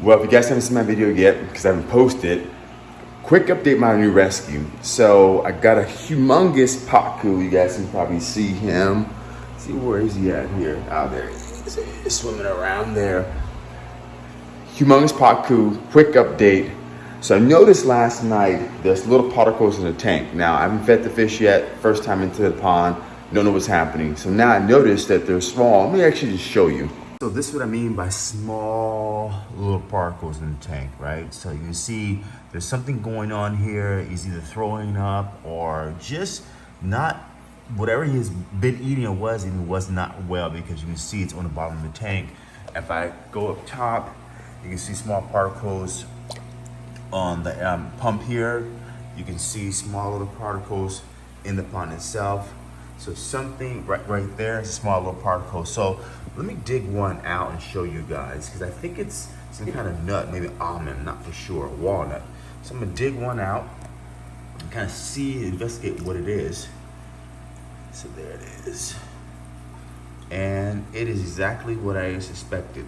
Well, if you guys haven't seen my video yet, because I haven't posted, quick update my new rescue. So I got a humongous pacu. You guys can probably see him. See where is he at here? Out there. He's swimming around there. Humongous pacu. Quick update. So I noticed last night there's little particles in the tank. Now I haven't fed the fish yet. First time into the pond. Don't know what's happening. So now I noticed that they're small. Let me actually just show you. So this is what I mean by small little particles in the tank, right? So you see there's something going on here. He's either throwing up or just not, whatever he's been eating or was eating was not well because you can see it's on the bottom of the tank. If I go up top, you can see small particles on the um, pump here. You can see small little particles in the pond itself. So something right, right there is a small little particle. So let me dig one out and show you guys because I think it's some kind of nut, maybe almond, not for sure, walnut. So I'm gonna dig one out and kind of see, investigate what it is. So there it is. And it is exactly what I suspected,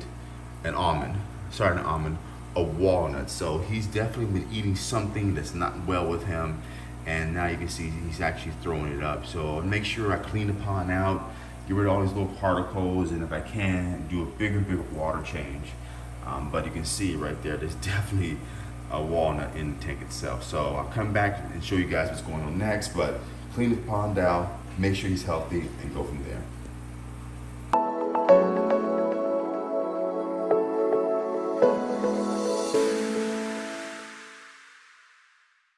an almond, sorry, an almond, a walnut. So he's definitely been eating something that's not well with him and now you can see he's actually throwing it up. So make sure I clean the pond out, get rid of all these little particles, and if I can, do a bigger, bigger water change. Um, but you can see right there, there's definitely a walnut in the tank itself. So I'll come back and show you guys what's going on next, but clean the pond out, make sure he's healthy, and go from there.